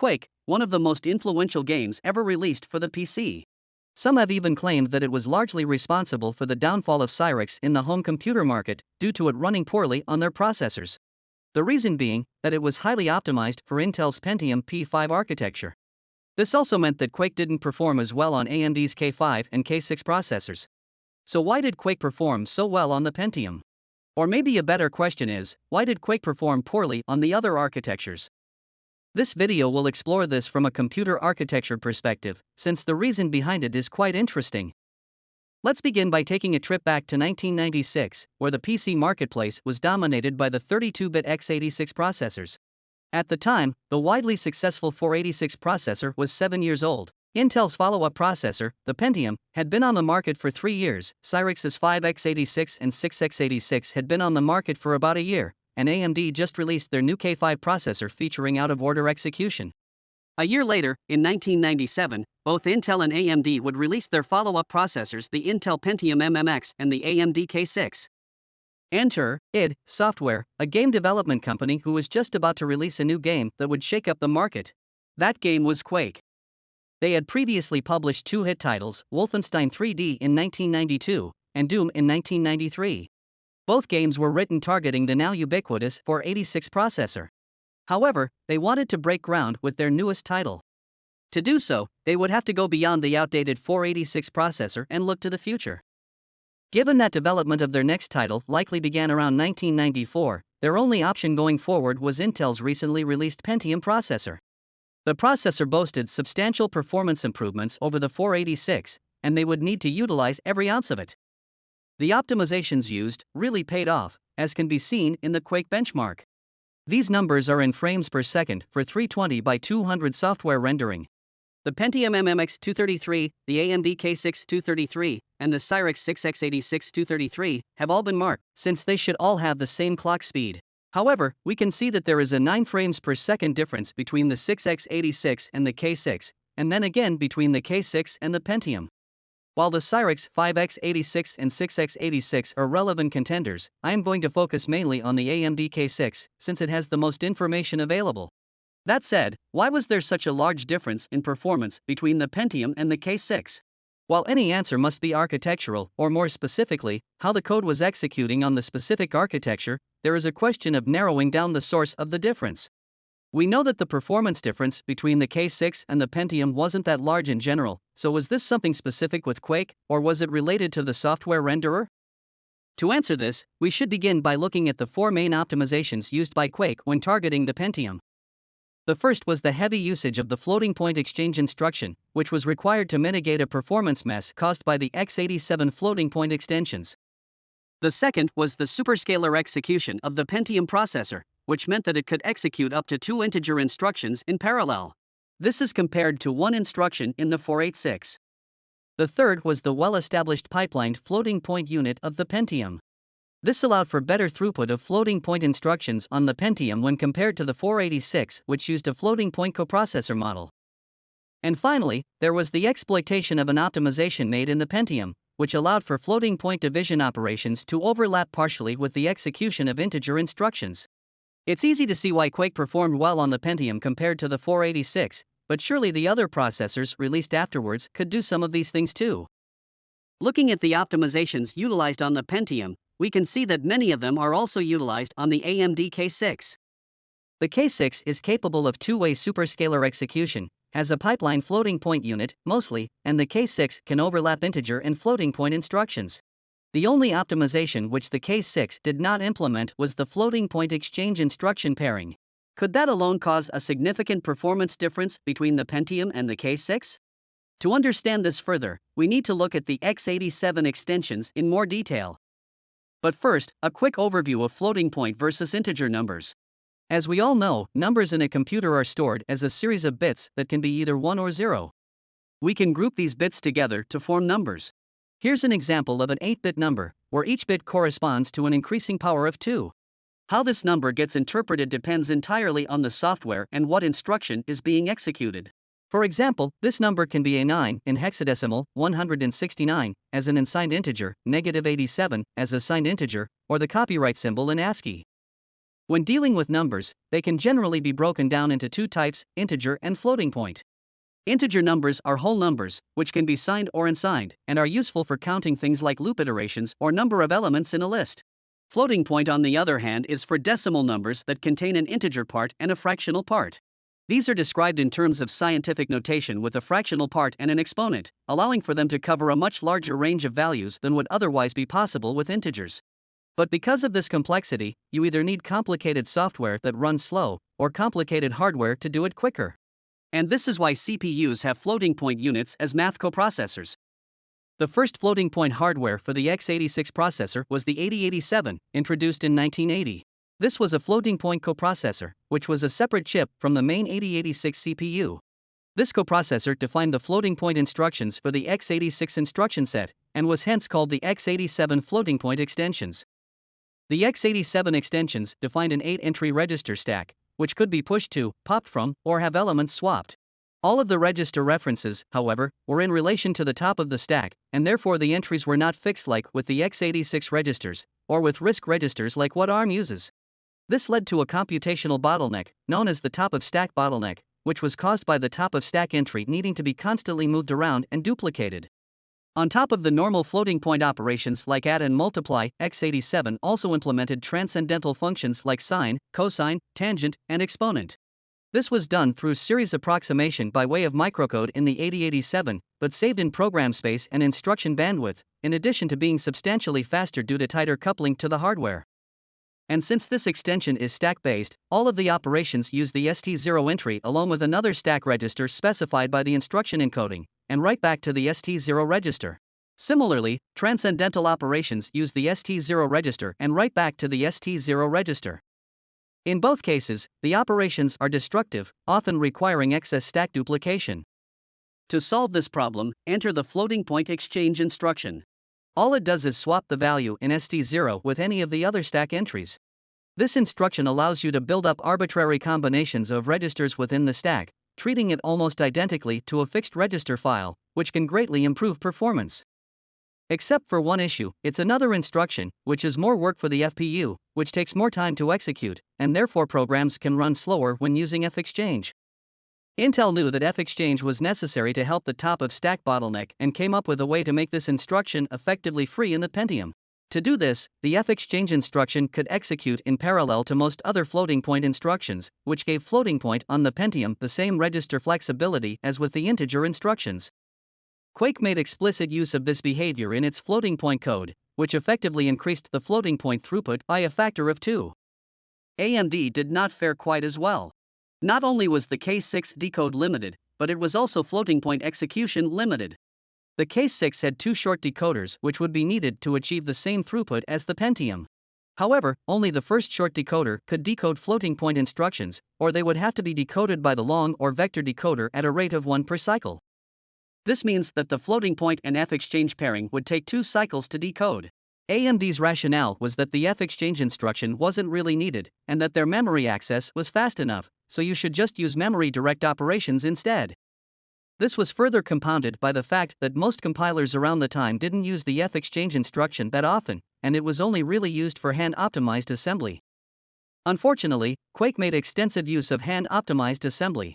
Quake, one of the most influential games ever released for the PC. Some have even claimed that it was largely responsible for the downfall of Cyrix in the home computer market due to it running poorly on their processors. The reason being that it was highly optimized for Intel's Pentium P5 architecture. This also meant that Quake didn't perform as well on AMD's K5 and K6 processors. So, why did Quake perform so well on the Pentium? Or maybe a better question is why did Quake perform poorly on the other architectures? This video will explore this from a computer architecture perspective, since the reason behind it is quite interesting. Let's begin by taking a trip back to 1996, where the PC marketplace was dominated by the 32 bit x86 processors. At the time, the widely successful 486 processor was 7 years old. Intel's follow up processor, the Pentium, had been on the market for three years, Cyrix's 5x86 and 6x86 had been on the market for about a year, and AMD just released their new K5 processor featuring out of order execution. A year later, in 1997, both Intel and AMD would release their follow up processors, the Intel Pentium MMX and the AMD K6. Enter id Software, a game development company who was just about to release a new game that would shake up the market. That game was Quake. They had previously published two hit titles, Wolfenstein 3D in 1992 and Doom in 1993. Both games were written targeting the now ubiquitous 486 processor. However, they wanted to break ground with their newest title. To do so, they would have to go beyond the outdated 486 processor and look to the future. Given that development of their next title likely began around 1994, their only option going forward was Intel's recently released Pentium processor. The processor boasted substantial performance improvements over the 486, and they would need to utilize every ounce of it. The optimizations used really paid off, as can be seen in the Quake benchmark. These numbers are in frames per second for 320 by 200 software rendering. The Pentium MMX 233, the AMD K6 233, and the Cyrix 6x86 233 have all been marked, since they should all have the same clock speed. However, we can see that there is a 9 frames per second difference between the 6x86 and the K6, and then again between the K6 and the Pentium. While the Cyrix 5x86 and 6x86 are relevant contenders, I am going to focus mainly on the AMD K6 since it has the most information available. That said, why was there such a large difference in performance between the Pentium and the K6? While any answer must be architectural, or more specifically, how the code was executing on the specific architecture, there is a question of narrowing down the source of the difference. We know that the performance difference between the K6 and the Pentium wasn't that large in general, so was this something specific with Quake, or was it related to the software renderer? To answer this, we should begin by looking at the four main optimizations used by Quake when targeting the Pentium. The first was the heavy usage of the floating point exchange instruction, which was required to mitigate a performance mess caused by the x87 floating point extensions. The second was the superscalar execution of the Pentium processor, which meant that it could execute up to two integer instructions in parallel. This is compared to one instruction in the 486. The third was the well established pipelined floating point unit of the Pentium. This allowed for better throughput of floating point instructions on the Pentium when compared to the 486, which used a floating point coprocessor model. And finally, there was the exploitation of an optimization made in the Pentium, which allowed for floating point division operations to overlap partially with the execution of integer instructions. It's easy to see why Quake performed well on the Pentium compared to the 486, but surely the other processors released afterwards could do some of these things too. Looking at the optimizations utilized on the Pentium, we can see that many of them are also utilized on the AMD K6. The K6 is capable of two way superscalar execution, has a pipeline floating point unit, mostly, and the K6 can overlap integer and floating point instructions. The only optimization which the K6 did not implement was the floating point exchange instruction pairing. Could that alone cause a significant performance difference between the Pentium and the K6? To understand this further, we need to look at the x87 extensions in more detail. But first, a quick overview of floating point versus integer numbers. As we all know, numbers in a computer are stored as a series of bits that can be either 1 or 0. We can group these bits together to form numbers. Here's an example of an 8 bit number, where each bit corresponds to an increasing power of 2. How this number gets interpreted depends entirely on the software and what instruction is being executed. For example, this number can be a 9 in hexadecimal, 169, as an unsigned integer, negative 87 as a signed integer, or the copyright symbol in ASCII. When dealing with numbers, they can generally be broken down into two types integer and floating point. Integer numbers are whole numbers, which can be signed or unsigned, and are useful for counting things like loop iterations or number of elements in a list. Floating point, on the other hand, is for decimal numbers that contain an integer part and a fractional part. These are described in terms of scientific notation with a fractional part and an exponent, allowing for them to cover a much larger range of values than would otherwise be possible with integers. But because of this complexity, you either need complicated software that runs slow, or complicated hardware to do it quicker. And this is why CPUs have floating point units as math coprocessors. The first floating point hardware for the x86 processor was the 8087, introduced in 1980. This was a floating point coprocessor, which was a separate chip from the main 8086 CPU. This coprocessor defined the floating point instructions for the x86 instruction set, and was hence called the x87 floating point extensions. The x87 extensions defined an 8 entry register stack, which could be pushed to, popped from, or have elements swapped. All of the register references, however, were in relation to the top of the stack, and therefore the entries were not fixed like with the x86 registers, or with RISC registers like what ARM uses. This led to a computational bottleneck, known as the top of stack bottleneck, which was caused by the top of stack entry needing to be constantly moved around and duplicated. On top of the normal floating point operations like add and multiply, x87 also implemented transcendental functions like sine, cosine, tangent, and exponent. This was done through series approximation by way of microcode in the 8087, but saved in program space and instruction bandwidth, in addition to being substantially faster due to tighter coupling to the hardware. And since this extension is stack based, all of the operations use the ST0 entry along with another stack register specified by the instruction encoding, and write back to the ST0 register. Similarly, transcendental operations use the ST0 register and write back to the ST0 register. In both cases, the operations are destructive, often requiring excess stack duplication. To solve this problem, enter the floating point exchange instruction. All it does is swap the value in ST0 with any of the other stack entries. This instruction allows you to build up arbitrary combinations of registers within the stack, treating it almost identically to a fixed register file, which can greatly improve performance. Except for one issue, it's another instruction, which is more work for the FPU, which takes more time to execute, and therefore programs can run slower when using fexchange. Intel knew that fexchange was necessary to help the top of stack bottleneck and came up with a way to make this instruction effectively free in the Pentium. To do this, the fexchange instruction could execute in parallel to most other floating point instructions, which gave floating point on the Pentium the same register flexibility as with the integer instructions. Quake made explicit use of this behavior in its floating point code, which effectively increased the floating point throughput by a factor of 2. AMD did not fare quite as well. Not only was the K6 decode limited, but it was also floating point execution limited. The K6 had two short decoders which would be needed to achieve the same throughput as the Pentium. However, only the first short decoder could decode floating point instructions, or they would have to be decoded by the long or vector decoder at a rate of 1 per cycle. This means that the floating point and F exchange pairing would take two cycles to decode. AMD's rationale was that the F exchange instruction wasn't really needed, and that their memory access was fast enough, so you should just use memory direct operations instead. This was further compounded by the fact that most compilers around the time didn't use the F exchange instruction that often, and it was only really used for hand optimized assembly. Unfortunately, Quake made extensive use of hand optimized assembly.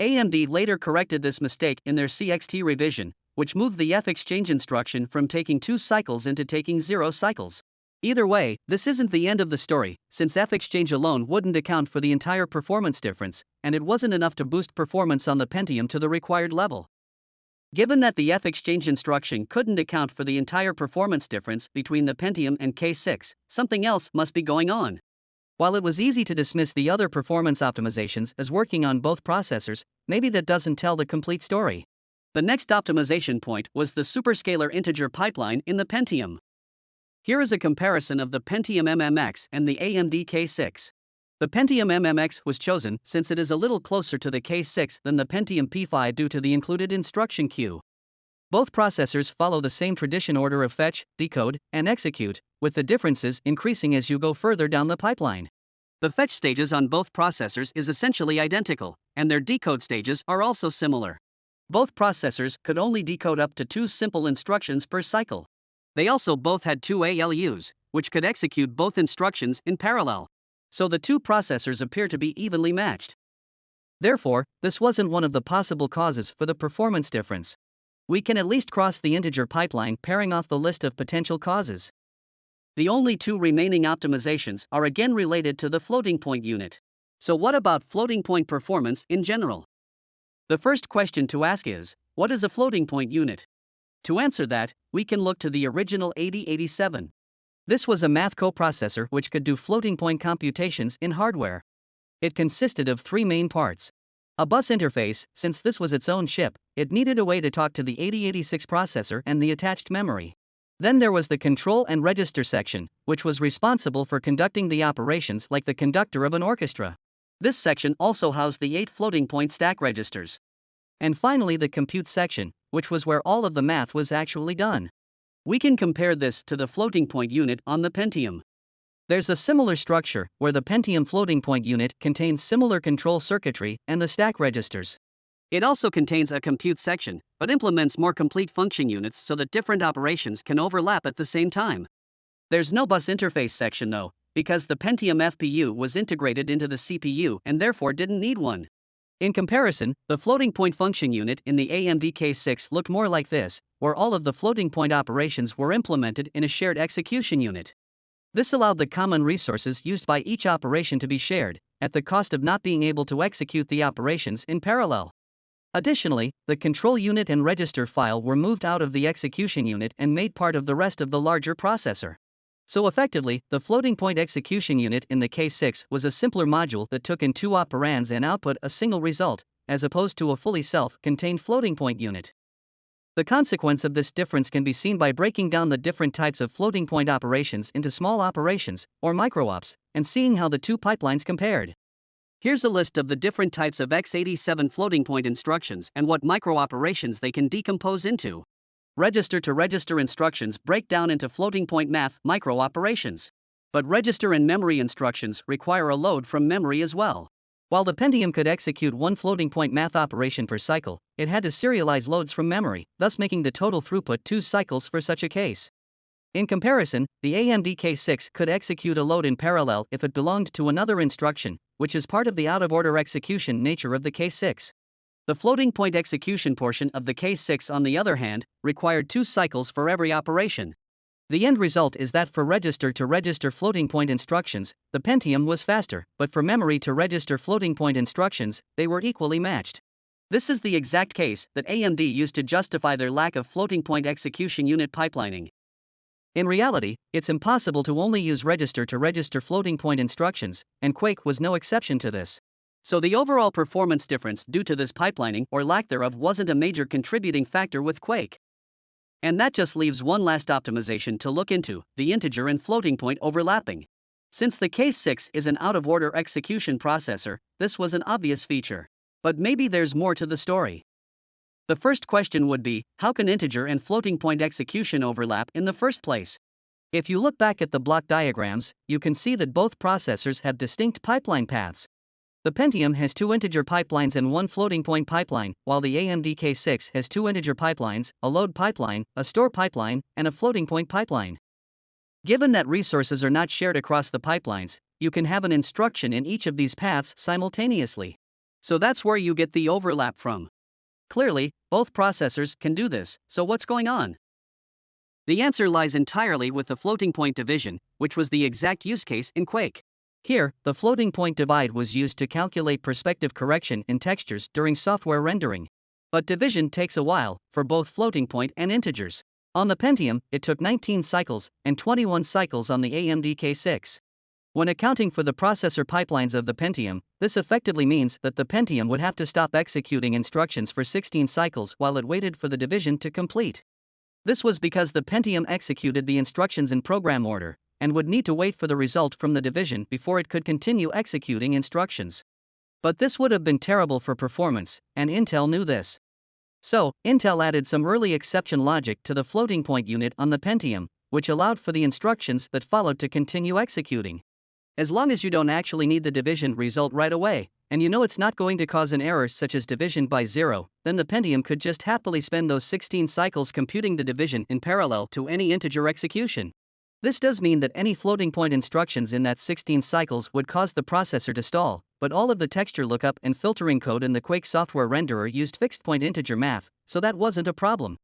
AMD later corrected this mistake in their CXT revision, which moved the F exchange instruction from taking two cycles into taking zero cycles. Either way, this isn't the end of the story, since F exchange alone wouldn't account for the entire performance difference, and it wasn't enough to boost performance on the Pentium to the required level. Given that the F exchange instruction couldn't account for the entire performance difference between the Pentium and K6, something else must be going on. While it was easy to dismiss the other performance optimizations as working on both processors, maybe that doesn't tell the complete story. The next optimization point was the superscalar integer pipeline in the Pentium. Here is a comparison of the Pentium MMX and the AMD K6. The Pentium MMX was chosen since it is a little closer to the K6 than the Pentium P5 due to the included instruction queue. Both processors follow the same tradition order of fetch, decode, and execute, with the differences increasing as you go further down the pipeline. The fetch stages on both processors is essentially identical, and their decode stages are also similar. Both processors could only decode up to two simple instructions per cycle. They also both had two ALUs, which could execute both instructions in parallel. so the two processors appear to be evenly matched. Therefore, this wasn't one of the possible causes for the performance difference. We can at least cross the integer pipeline pairing off the list of potential causes. The only two remaining optimizations are again related to the floating point unit. So, what about floating point performance in general? The first question to ask is what is a floating point unit? To answer that, we can look to the original 8087. This was a math coprocessor which could do floating point computations in hardware. It consisted of three main parts. A bus interface, since this was its own chip, it needed a way to talk to the 8086 processor and the attached memory. Then there was the control and register section, which was responsible for conducting the operations like the conductor of an orchestra. This section also housed the eight floating point stack registers. And finally, the compute section, which was where all of the math was actually done. We can compare this to the floating point unit on the Pentium. There's a similar structure where the Pentium floating point unit contains similar control circuitry and the stack registers. It also contains a compute section, but implements more complete function units so that different operations can overlap at the same time. There's no bus interface section though, because the Pentium FPU was integrated into the CPU and therefore didn't need one. In comparison, the floating point function unit in the AMD K6 looked more like this, where all of the floating point operations were implemented in a shared execution unit. This allowed the common resources used by each operation to be shared, at the cost of not being able to execute the operations in parallel. Additionally, the control unit and register file were moved out of the execution unit and made part of the rest of the larger processor. So effectively, the floating point execution unit in the K6 was a simpler module that took in two operands and output a single result, as opposed to a fully self-contained floating point unit. The consequence of this difference can be seen by breaking down the different types of floating point operations into small operations, or microops, and seeing how the two pipelines compared. Here's a list of the different types of x87 floating point instructions and what microoperations they can decompose into register to register instructions break down into floating point math micro operations. But register and memory instructions require a load from memory as well. While the Pentium could execute one floating point math operation per cycle, it had to serialize loads from memory, thus making the total throughput two cycles for such a case. In comparison, the AMD K6 could execute a load in parallel if it belonged to another instruction, which is part of the out of order execution nature of the K6. The floating point execution portion of the K6, on the other hand, required two cycles for every operation. The end result is that for register to register floating point instructions, the Pentium was faster, but for memory to register floating point instructions, they were equally matched. This is the exact case that AMD used to justify their lack of floating point execution unit pipelining. In reality, it's impossible to only use register to register floating point instructions, and Quake was no exception to this. So the overall performance difference due to this pipelining or lack thereof wasn't a major contributing factor with Quake. And that just leaves one last optimization to look into the integer and floating point overlapping. Since the K6 is an out of order execution processor, this was an obvious feature. But maybe there's more to the story. The first question would be how can integer and floating point execution overlap in the first place? If you look back at the block diagrams, you can see that both processors have distinct pipeline paths. The Pentium has two integer pipelines and one floating point pipeline, while the AMD K6 has two integer pipelines, a load pipeline, a store pipeline, and a floating point pipeline. Given that resources are not shared across the pipelines, you can have an instruction in each of these paths simultaneously. So that's where you get the overlap from. Clearly, both processors can do this, so what's going on? The answer lies entirely with the floating point division, which was the exact use case in Quake. Here, the floating point divide was used to calculate perspective correction in textures during software rendering. But division takes a while, for both floating point and integers. On the Pentium, it took 19 cycles and 21 cycles on the AMD K6. When accounting for the processor pipelines of the Pentium, this effectively means that the Pentium would have to stop executing instructions for 16 cycles while it waited for the division to complete. This was because the Pentium executed the instructions in program order, and would need to wait for the result from the division before it could continue executing instructions. But this would have been terrible for performance, and Intel knew this. So, Intel added some early exception logic to the floating point unit on the Pentium, which allowed for the instructions that followed to continue executing. As long as you don't actually need the division result right away, and you know it's not going to cause an error such as division by zero, then the Pentium could just happily spend those 16 cycles computing the division in parallel to any integer execution. This does mean that any floating point instructions in that 16 cycles would cause the processor to stall, but all of the texture lookup and filtering code in the Quake software renderer used fixed point integer math, so that wasn't a problem.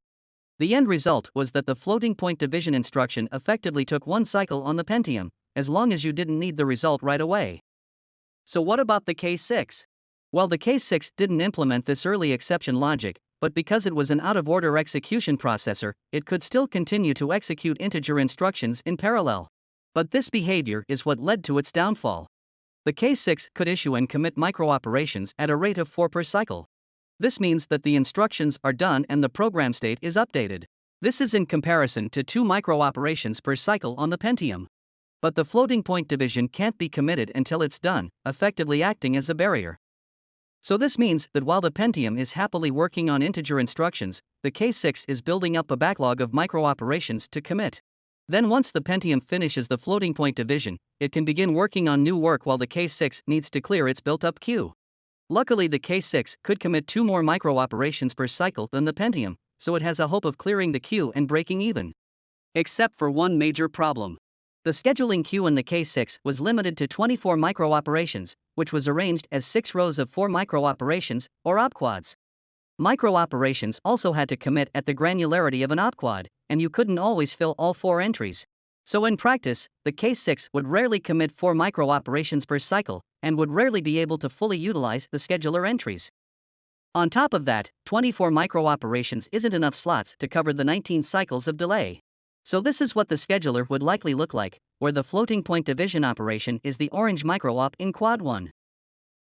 The end result was that the floating point division instruction effectively took one cycle on the Pentium, as long as you didn't need the result right away. So, what about the K6? Well, the K6 didn't implement this early exception logic, but because it was an out of order execution processor, it could still continue to execute integer instructions in parallel. But this behavior is what led to its downfall. The K6 could issue and commit microoperations at a rate of 4 per cycle. This means that the instructions are done and the program state is updated. This is in comparison to 2 microoperations per cycle on the Pentium. But the floating point division can't be committed until it's done, effectively acting as a barrier. So this means that while the Pentium is happily working on integer instructions, the K6 is building up a backlog of microoperations to commit. Then once the Pentium finishes the floating point division, it can begin working on new work while the K6 needs to clear its built-up queue. Luckily the K6 could commit two more microoperations per cycle than the Pentium, so it has a hope of clearing the queue and breaking even. Except for one major problem. The scheduling queue in the K6 was limited to 24 microoperations, which was arranged as six rows of four microoperations, or opquads. Microoperations also had to commit at the granularity of an opquad, and you couldn't always fill all four entries. So in practice, the K6 would rarely commit four microoperations per cycle, and would rarely be able to fully utilize the scheduler entries. On top of that, 24 microoperations isn't enough slots to cover the 19 cycles of delay. So this is what the scheduler would likely look like, where the floating point division operation is the orange micro-op in quad 1.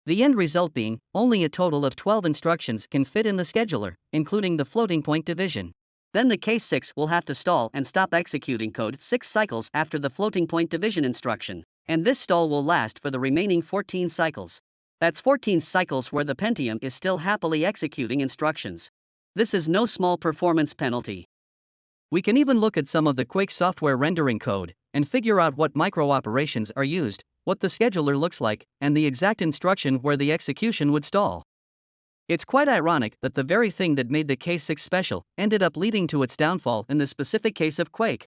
The end result being, only a total of 12 instructions can fit in the scheduler, including the floating point division. Then the K6 will have to stall and stop executing code 6 cycles after the floating point division instruction, and this stall will last for the remaining 14 cycles. That's 14 cycles where the Pentium is still happily executing instructions. This is no small performance penalty. We can even look at some of the Quake software rendering code and figure out what microoperations are used, what the scheduler looks like, and the exact instruction where the execution would stall. It's quite ironic that the very thing that made the K6 special ended up leading to its downfall in the specific case of Quake.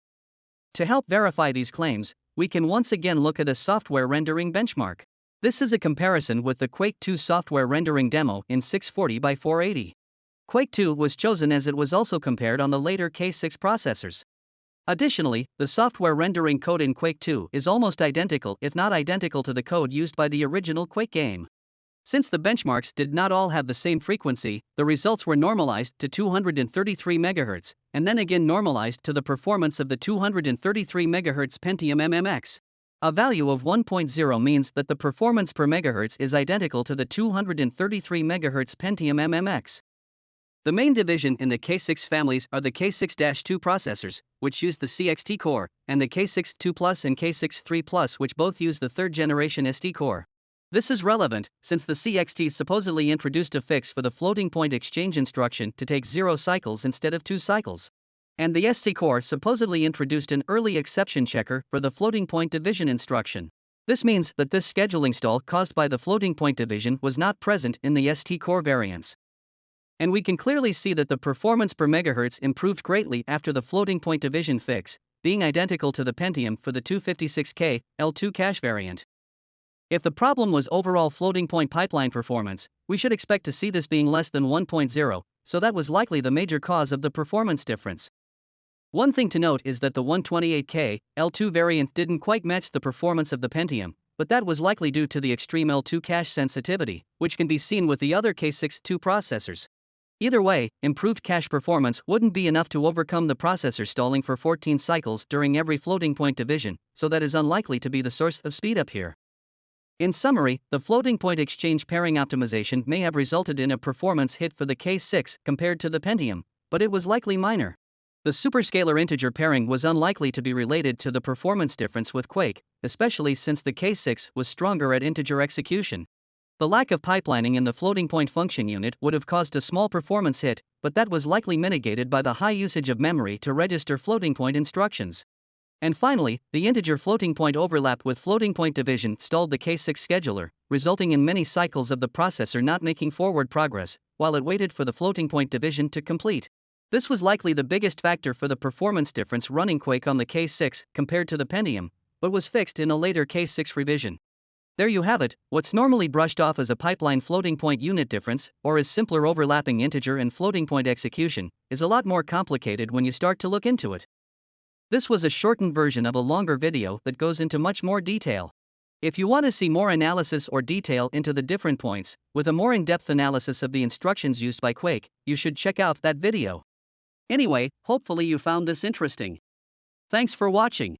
To help verify these claims, we can once again look at a software rendering benchmark. This is a comparison with the Quake 2 software rendering demo in 640 by 480. Quake 2 was chosen as it was also compared on the later K6 processors. Additionally, the software rendering code in Quake 2 is almost identical, if not identical, to the code used by the original Quake game. Since the benchmarks did not all have the same frequency, the results were normalized to 233 MHz, and then again normalized to the performance of the 233 MHz Pentium MMX. A value of 1.0 means that the performance per megahertz is identical to the 233 MHz Pentium MMX. The main division in the K6 families are the K6-2 processors, which use the CXT core, and the K6-2 Plus and K6-3 Plus which both use the third generation ST core. This is relevant, since the CXT supposedly introduced a fix for the floating point exchange instruction to take zero cycles instead of two cycles. And the ST core supposedly introduced an early exception checker for the floating point division instruction. This means that this scheduling stall caused by the floating point division was not present in the ST core variants. And we can clearly see that the performance per megahertz improved greatly after the floating point division fix, being identical to the Pentium for the 256K L2 cache variant. If the problem was overall floating point pipeline performance, we should expect to see this being less than 1.0, so that was likely the major cause of the performance difference. One thing to note is that the 128K L2 variant didn't quite match the performance of the Pentium, but that was likely due to the extreme L2 cache sensitivity, which can be seen with the other K6-2 processors. Either way, improved cache performance wouldn't be enough to overcome the processor stalling for 14 cycles during every floating point division, so that is unlikely to be the source of speedup here. In summary, the floating point exchange pairing optimization may have resulted in a performance hit for the K6 compared to the Pentium, but it was likely minor. The superscalar integer pairing was unlikely to be related to the performance difference with Quake, especially since the K6 was stronger at integer execution. The lack of pipelining in the floating point function unit would have caused a small performance hit, but that was likely mitigated by the high usage of memory to register floating point instructions. And finally, the integer floating point overlap with floating point division stalled the K6 scheduler, resulting in many cycles of the processor not making forward progress, while it waited for the floating point division to complete. This was likely the biggest factor for the performance difference running Quake on the K6 compared to the Pentium, but was fixed in a later K6 revision. There you have it, what's normally brushed off as a pipeline floating point unit difference, or as simpler overlapping integer and floating point execution, is a lot more complicated when you start to look into it. This was a shortened version of a longer video that goes into much more detail. If you want to see more analysis or detail into the different points, with a more in depth analysis of the instructions used by Quake, you should check out that video. Anyway, hopefully you found this interesting. Thanks for watching.